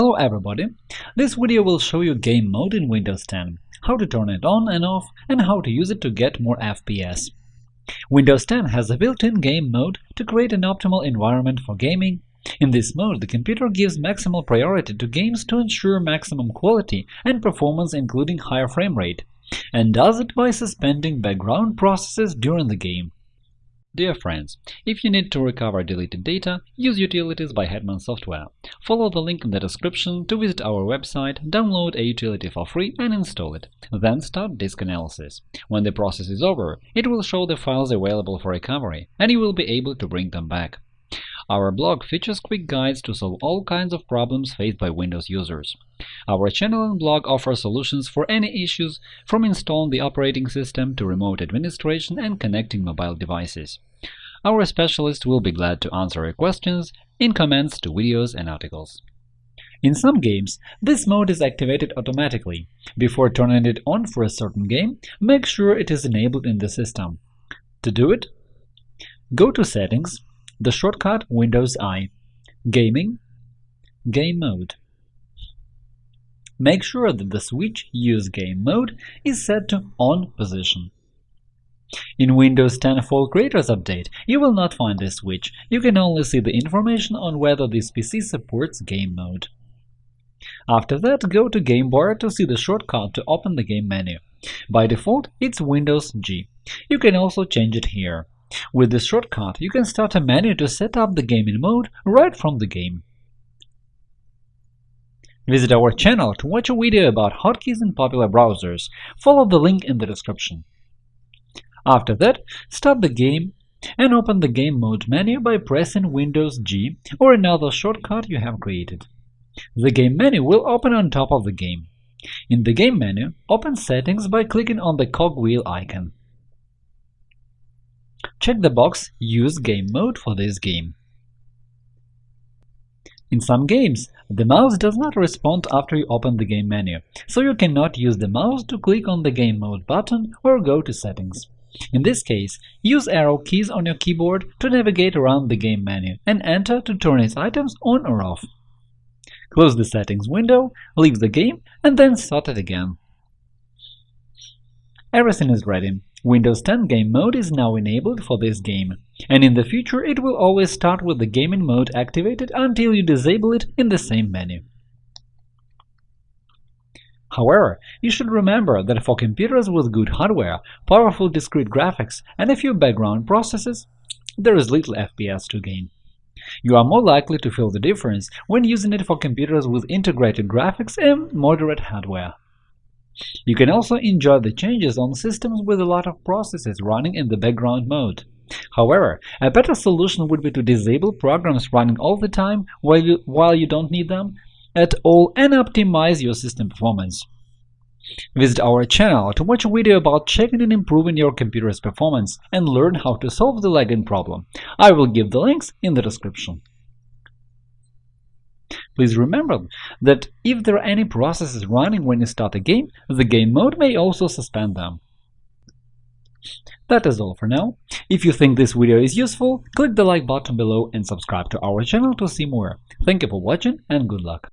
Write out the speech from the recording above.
Hello everybody! This video will show you game mode in Windows 10, how to turn it on and off, and how to use it to get more FPS. Windows 10 has a built-in game mode to create an optimal environment for gaming. In this mode, the computer gives maximal priority to games to ensure maximum quality and performance including higher frame rate, and does it by suspending background processes during the game. Dear friends, if you need to recover deleted data, use Utilities by Hetman Software. Follow the link in the description to visit our website, download a utility for free and install it. Then start disk analysis. When the process is over, it will show the files available for recovery, and you will be able to bring them back. Our blog features quick guides to solve all kinds of problems faced by Windows users. Our channel and blog offer solutions for any issues, from installing the operating system to remote administration and connecting mobile devices. Our specialists will be glad to answer your questions in comments to videos and articles. In some games, this mode is activated automatically. Before turning it on for a certain game, make sure it is enabled in the system. To do it, go to Settings, the shortcut Windows I, Gaming, Game Mode. Make sure that the switch Use Game Mode is set to On position. In Windows 10 Fall Creators Update, you will not find this switch, you can only see the information on whether this PC supports Game Mode. After that, go to Game Bar to see the shortcut to open the game menu. By default, it's Windows G. You can also change it here. With this shortcut, you can start a menu to set up the gaming mode right from the game. Visit our channel to watch a video about hotkeys in popular browsers. Follow the link in the description. After that, start the game and open the Game Mode menu by pressing Windows G or another shortcut you have created. The game menu will open on top of the game. In the game menu, open Settings by clicking on the cogwheel icon. Check the box Use Game Mode for this game. In some games, the mouse does not respond after you open the game menu, so you cannot use the mouse to click on the Game Mode button or go to Settings. In this case, use arrow keys on your keyboard to navigate around the game menu and enter to turn its items on or off. Close the Settings window, leave the game, and then start it again. Everything is ready. Windows 10 Game Mode is now enabled for this game, and in the future it will always start with the gaming mode activated until you disable it in the same menu. However, you should remember that for computers with good hardware, powerful discrete graphics, and a few background processes, there is little FPS to gain. You are more likely to feel the difference when using it for computers with integrated graphics and moderate hardware. You can also enjoy the changes on systems with a lot of processes running in the background mode. However, a better solution would be to disable programs running all the time while you, while you don't need them at all and optimize your system performance. Visit our channel to watch a video about checking and improving your computer's performance and learn how to solve the lagging problem. I will give the links in the description. Please remember that if there are any processes running when you start a game, the game mode may also suspend them. That is all for now. If you think this video is useful, click the like button below and subscribe to our channel to see more. Thank you for watching and good luck!